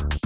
you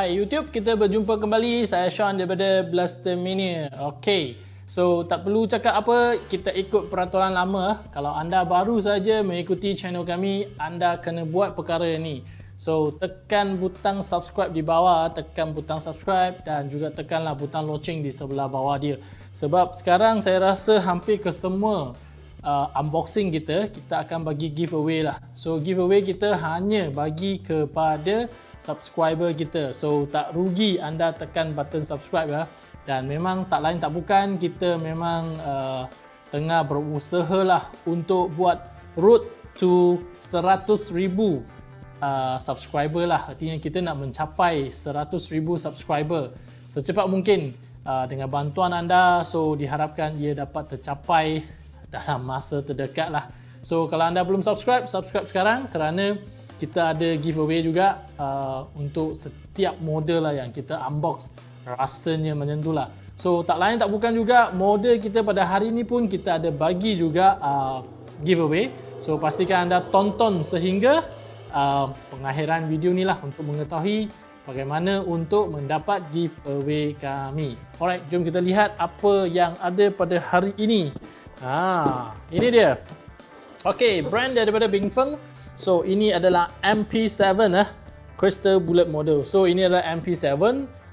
Hai YouTube, kita berjumpa kembali. Saya Sean daripada Blaster Mania. Okay, so tak perlu cakap apa, kita ikut peraturan lama. Kalau anda baru saja mengikuti channel kami, anda kena buat perkara ini. So, tekan butang subscribe di bawah, tekan butang subscribe dan juga tekanlah butang loceng di sebelah bawah dia. Sebab sekarang saya rasa hampir ke semua uh, unboxing kita, kita akan bagi giveaway lah. So, giveaway kita hanya bagi kepada subscriber kita. So tak rugi anda tekan button subscribe ya. Dan memang tak lain tak bukan kita memang uh, tengah berusaha lah untuk buat road to 100,000 uh, subscriber lah. Artinya kita nak mencapai 100,000 subscriber secepat mungkin uh, dengan bantuan anda. So diharapkan ia dapat tercapai dalam masa terdekat lah. So kalau anda belum subscribe, subscribe sekarang kerana kita ada giveaway juga uh, untuk setiap model lah yang kita unbox. Rasanya macam tu lah so tak lain tak bukan juga model kita pada hari ni pun kita ada bagi juga uh, giveaway. So pastikan anda tonton sehingga uh, pengakhiran video ni lah untuk mengetahui bagaimana untuk mendapat giveaway kami. Alright jom kita lihat apa yang ada pada hari ini. Ha, ini dia. Ok brand daripada Bing Feng So ini adalah MP7 eh Crystal Bullet Model. So ini adalah MP7.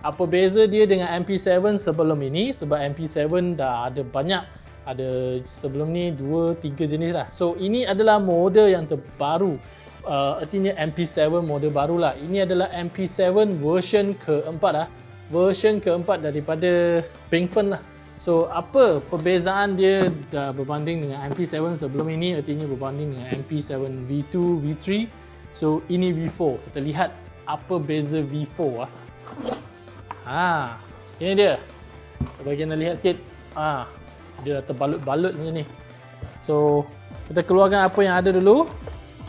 Apa beza dia dengan MP7 sebelum ini? Sebab MP7 dah ada banyak ada sebelum ni 2 3 jenis lah. So ini adalah model yang terbaru. Uh, artinya MP7 model barulah. Ini adalah MP7 version keempat lah. Version keempat daripada Pinkfern lah. So apa perbezaan dia dah berbanding dengan MP7 sebelum ini artinya berbanding dengan MP7 V2, V3 So ini V4 Kita lihat apa beza V4 ah. Ha, ini dia. Bagi anda lihat sikit. Ha, Dia terbalut-balut macam ni. So kita keluarkan apa yang ada dulu.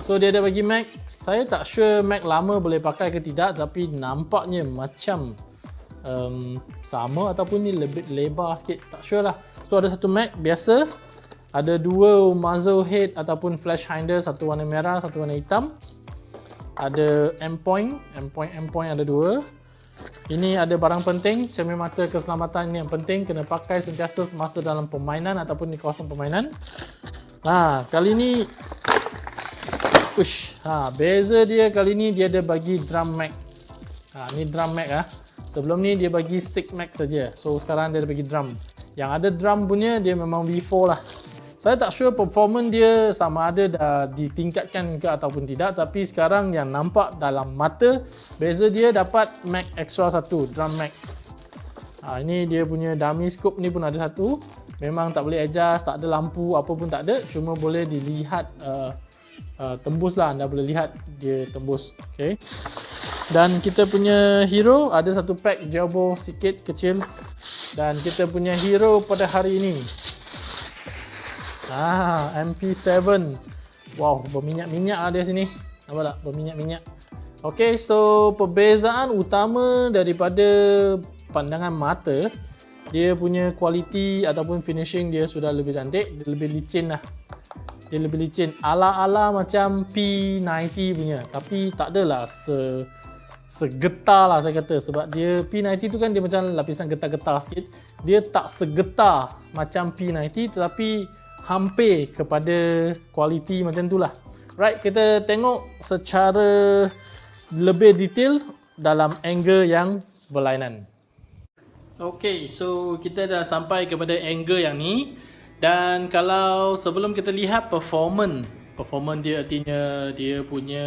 So dia ada bagi Mac. Saya tak sure Mac lama boleh pakai ke tidak Tapi nampaknya macam um, sama ataupun ni lebih lebar sikit tak sure lah. So ada satu Mac biasa. Ada dua muzzle head ataupun flash hinder satu warna merah satu warna hitam. Ada endpoint endpoint endpoint ada dua. Ini ada barang penting cermin mata keselamatan ini yang penting. Kena pakai sentiasa semasa dalam permainan ataupun di kawasan permainan. Ha, kali ni Ush, ha, beza dia kali ni dia ada bagi drum mag ha, ni drum mag ah. Sebelum ni dia bagi stick max saja. So sekarang dia bagi drum. Yang ada drum punya dia memang V4 lah. Saya tak sure performance dia sama ada dah ditingkatkan ke ataupun tidak tapi sekarang yang nampak dalam mata beza dia dapat Mac extra satu drum Mac. Ha, ini dia punya dummy scope ni pun ada satu. Memang tak boleh adjust, tak ada lampu, apa pun tak ada. Cuma boleh dilihat uh, uh, tembus lah. Anda boleh lihat dia tembus. Okay. Dan kita punya hero ada satu pack jauh sikit kecil dan kita punya hero pada hari ini. Ah, MP7. Wow, berminyak-minyak ada sini. Nampak tak? Berminyak-minyak. Okay, so perbezaan utama daripada pandangan mata dia punya kualiti ataupun finishing dia sudah lebih cantik, dia lebih licin lah. Dia lebih licin. Ala-ala macam P90 punya. Tapi tak adalah se segetar lah saya kata. Sebab dia P90 tu kan dia macam lapisan getar-getar sikit. Dia tak segetar macam P90 tetapi hampir kepada kualiti macam tu lah. Right kita tengok secara lebih detail dalam angle yang berlainan. Ok so kita dah sampai kepada angle yang ni. Dan kalau sebelum kita lihat performance performance dia artinya dia punya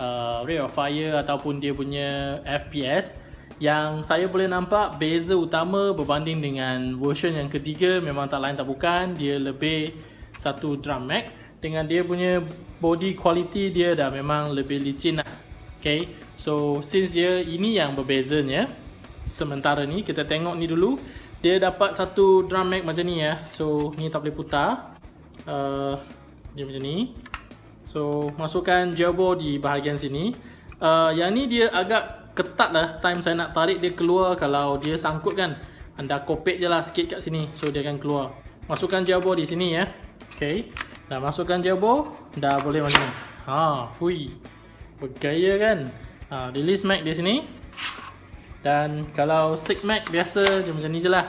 uh, rate of fire ataupun dia punya FPS yang saya boleh nampak beza utama berbanding dengan version yang ketiga memang tak lain tak bukan dia lebih satu drum mag dengan dia punya body quality dia dah memang lebih licin lah. Okay so since dia ini yang berbezanya sementara ni kita tengok ni dulu dia dapat satu drum mag macam ni ya. So ni tak boleh putar. Uh, dia macam ni so masukkan jawbo di bahagian sini uh, yang ni dia agak ketat lah time saya nak tarik dia keluar kalau dia sangkut kan anda kopek je lah sikit kat sini so dia akan keluar masukkan jawbo di sini ya Okay. Dah masukkan jabo, dah boleh macam ni. Ha, fui. Bergaya kan? Ha, release mag di sini. Dan kalau stick mag biasa dia macam ni je lah.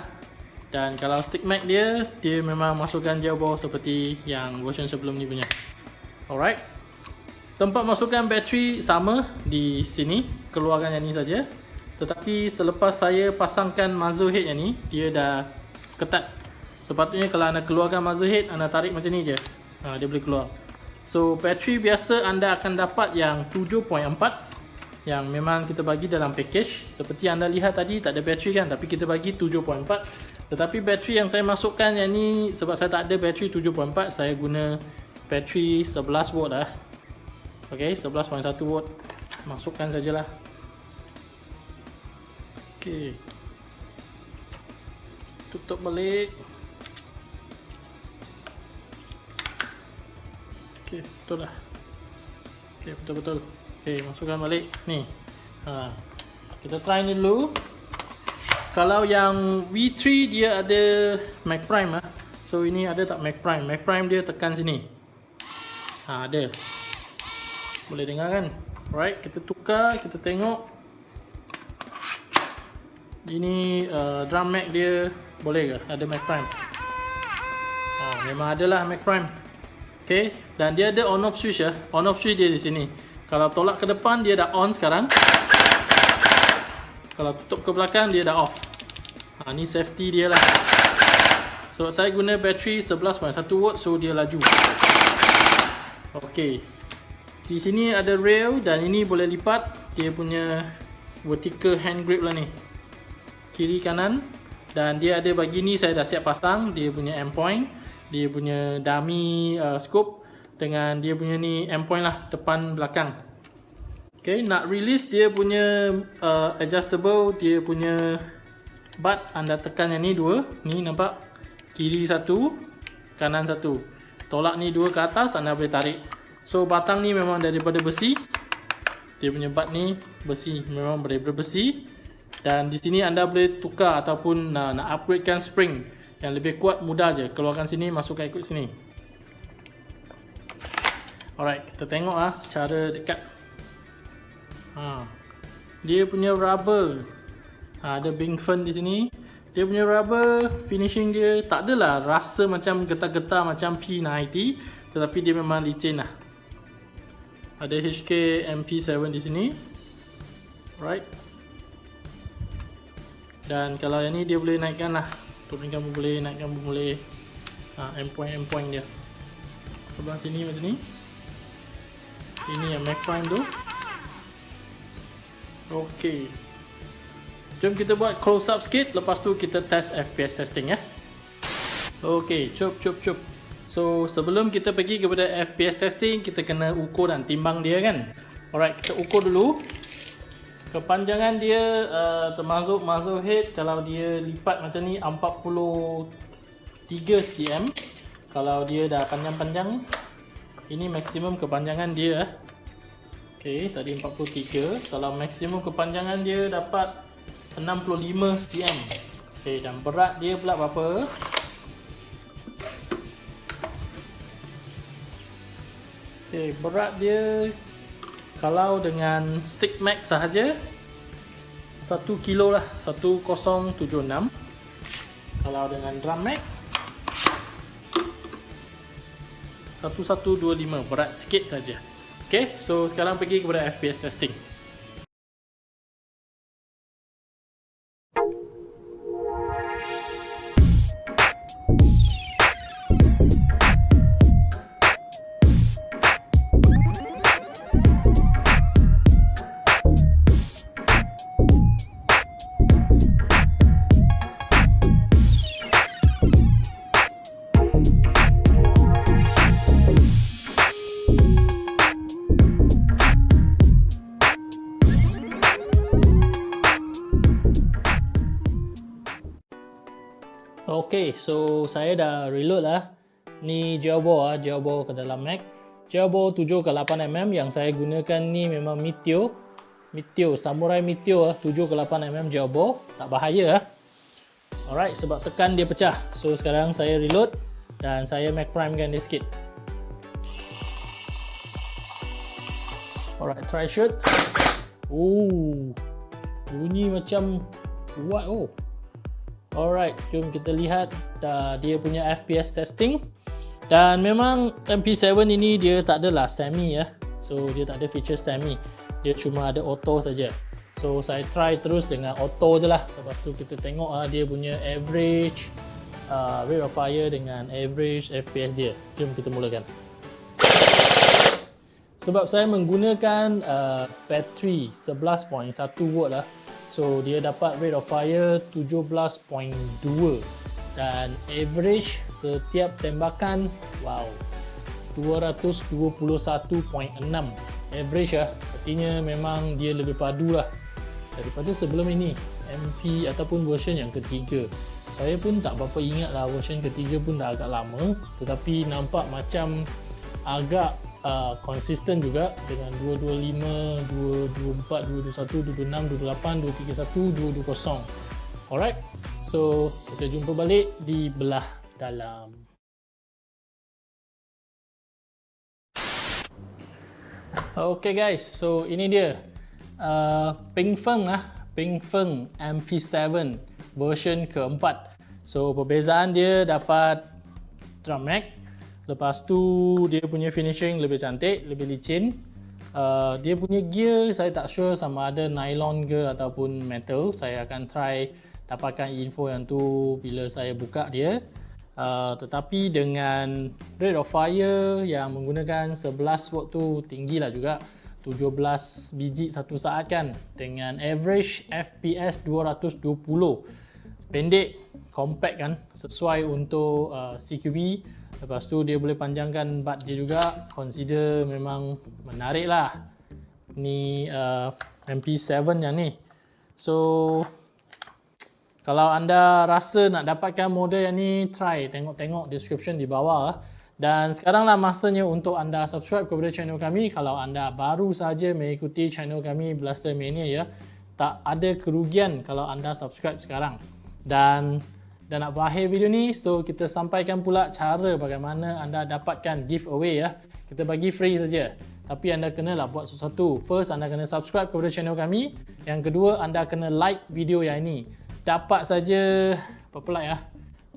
Dan kalau stick mag dia, dia memang masukkan jabo seperti yang version sebelum ni punya. Alright. Tempat masukkan bateri sama di sini. Keluarkan yang ni saja. Tetapi selepas saya pasangkan muzzle head yang ni, dia dah ketat Sepatutnya kalau anda keluarkan muzzle head, anda tarik macam ni je. Ha, dia boleh keluar. So, bateri biasa anda akan dapat yang 7.4 yang memang kita bagi dalam package. Seperti anda lihat tadi, tak ada bateri kan? Tapi kita bagi 7.4. Tetapi bateri yang saya masukkan yang ni, sebab saya tak ada bateri 7.4, saya guna bateri 11 volt lah. Okay, 11.1 volt. Masukkan sajalah. Okay. Tutup balik. Okey, betul lah. Okey, betul-betul. Okey, masukkan balik. Ni. Ha. Kita try ni dulu. Kalau yang V3 dia ada Mac Prime ah. So ini ada tak Mac Prime? Mac Prime dia tekan sini. Ha, ada. Boleh dengar kan? Alright, kita tukar, kita tengok. Ini uh, drum Mac dia boleh ke? Ada Mac Prime. Ha, memang adalah Mac Prime. Okay, dan dia ada on off switch ya. On off switch dia di sini. Kalau tolak ke depan dia dah on sekarang. Kalau tutup ke belakang dia dah off. Ha, ni safety dia lah. Sebab saya guna bateri 11.1 watt so dia laju. Okay. Di sini ada rail dan ini boleh lipat. Dia punya vertical hand grip lah ni. Kiri kanan. Dan dia ada bagi ni saya dah siap pasang. Dia punya endpoint dia punya dummy uh, scope dengan dia punya ni endpoint lah depan belakang Okay, nak release dia punya uh, adjustable dia punya butt anda tekan yang ni dua ni nampak kiri satu kanan satu tolak ni dua ke atas anda boleh tarik. So batang ni memang daripada besi. Dia punya butt ni besi memang daripada besi. Dan di sini anda boleh tukar ataupun uh, nak upgradekan spring yang lebih kuat mudah je. Keluarkan sini masukkan ikut sini. Alright kita tengok ah secara dekat. Ha. dia punya rubber. Ha, ada bing fan di sini dia punya rubber finishing dia tak adalah rasa macam getar-getar macam P90 tetapi dia memang licin lah. Ada HK MP7 di sini. Right dan kalau yang ni dia boleh naikkan lah. Turunkan pun boleh, naikkan pun boleh. Ha, endpoint-endpoint dia. Sebelah sini macam ni. Ini yang Mac Prime tu. Ok jom kita buat close up sikit. Lepas tu kita test FPS testing ya. Ok, cup cup cup. So sebelum kita pergi kepada FPS testing kita kena ukur dan timbang dia kan? Alright, kita ukur dulu. Kepanjangan dia uh, termasuk muzzle head kalau dia lipat macam ni 43 cm. Kalau dia dah panjang-panjang ini maksimum kepanjangan dia ok tadi 43 kalau maksimum kepanjangan dia dapat 65 cm ok dan berat dia pula berapa? Ok berat dia kalau dengan stick max sahaja 1 kilo lah 1076 kalau dengan drum max 1125 berat sikit saja. Ok so sekarang pergi kepada FPS testing so saya dah reload lah. Ni Jailbore ah, Jailbore ke dalam Mac. Jailbore 7 ke 8 mm yang saya gunakan ni memang Meteor. Meteor, Samurai Meteor 7 ke 8 mm Jailbore. Tak bahaya ah. Alright, sebab tekan dia pecah. So sekarang saya reload dan saya Mac Prime kan dia sikit. Alright, try shoot. Oh, bunyi macam kuat oh. Alright, jom kita lihat uh, dia punya FPS testing. Dan memang MP7 ini dia tak adalah semi ya. So dia tak ada feature semi. Dia cuma ada auto saja. So saya try terus dengan auto je lah. Lepas tu kita tengok uh, dia punya average uh, rate of fire dengan average FPS dia. Jom kita mulakan. Sebab saya menggunakan uh, battery 11.1 volt lah. So dia dapat rate of fire 17.2 dan average setiap tembakan wow 221.6 average lah artinya memang dia lebih padu lah daripada sebelum ini MP ataupun version yang ketiga. Saya pun tak berapa ingat lah version ketiga pun dah agak lama tetapi nampak macam agak konsisten uh, juga dengan 225, 224, 221, 226, 238, 230 alright so kita jumpa balik di belah dalam. Ok guys so ini dia. Uh, Ping Feng ah, Ping Feng MP7 version keempat. So perbezaan dia dapat drum mag Lepas tu dia punya finishing lebih cantik, lebih licin. Uh, dia punya gear saya tak sure sama ada nylon ke ataupun metal. Saya akan try dapatkan info yang tu bila saya buka dia. Uh, tetapi dengan rate of fire yang menggunakan 11 watt tu tinggi lah juga. 17 biji satu saat kan dengan average FPS 220 pendek compact kan sesuai untuk uh, CQB Lepas tu dia boleh panjangkan bat dia juga. Consider memang menarik lah. Ni uh, MP7 yang ni. So Kalau anda rasa nak dapatkan model yang ni Try. Tengok-tengok description di bawah. Dan sekarang lah masanya untuk anda subscribe kepada channel kami. Kalau anda baru saja mengikuti channel kami Blaster Mania ya Tak ada kerugian kalau anda subscribe sekarang. Dan dan nak berakhir video ni, so kita sampaikan pula cara bagaimana anda dapatkan giveaway ya. Kita bagi free saja. Tapi anda kena lah buat sesuatu. First, anda kena subscribe kepada channel kami. Yang kedua, anda kena like video yang ini. Dapat saja, berapa like ya?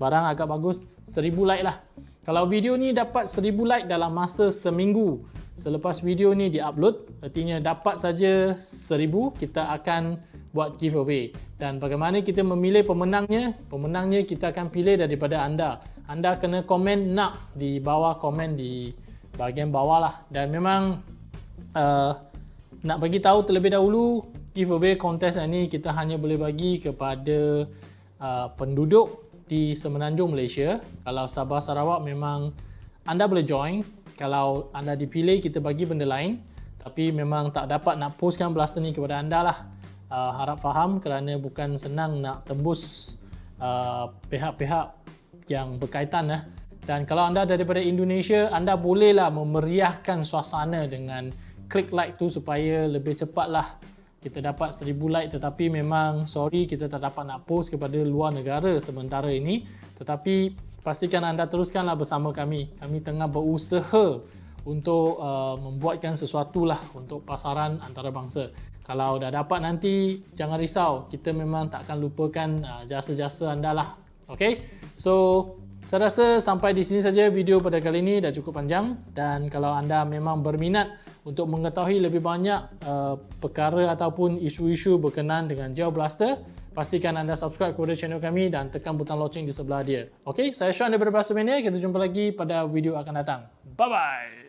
Barang agak bagus, 1000 like lah. Kalau video ni dapat 1000 like dalam masa seminggu, selepas video ni di-upload, artinya dapat saja 1000, kita akan buat giveaway. Dan bagaimana kita memilih pemenangnya? Pemenangnya kita akan pilih daripada anda. Anda kena komen nak di bawah komen di bahagian bawah lah. Dan memang uh, nak bagi tahu terlebih dahulu giveaway kontes ini kita hanya boleh bagi kepada uh, penduduk di Semenanjung Malaysia. Kalau Sabah Sarawak memang anda boleh join. Kalau anda dipilih kita bagi benda lain. Tapi memang tak dapat nak postkan blaster ni kepada anda lah uh, harap faham kerana bukan senang nak tembus uh, pihak-pihak uh, yang berkaitan eh. dan kalau anda daripada Indonesia anda bolehlah memeriahkan suasana dengan klik like tu supaya lebih cepatlah kita dapat 1000 like. Tetapi memang sorry kita tak dapat nak post kepada luar negara sementara ini. Tetapi pastikan anda teruskanlah bersama kami. Kami tengah berusaha untuk uh, membuatkan sesuatu lah untuk pasaran antarabangsa kalau dah dapat nanti jangan risau. Kita memang tak akan lupakan uh, jasa-jasa anda lah. Ok so saya rasa sampai di sini saja video pada kali ini dah cukup panjang. Dan kalau anda memang berminat untuk mengetahui lebih banyak uh, perkara ataupun isu-isu berkenaan dengan Geo Blaster pastikan anda subscribe kepada channel kami dan tekan butang loceng di sebelah dia. Ok saya Sean daripada Blaster Mania. Kita jumpa lagi pada video akan datang. Bye bye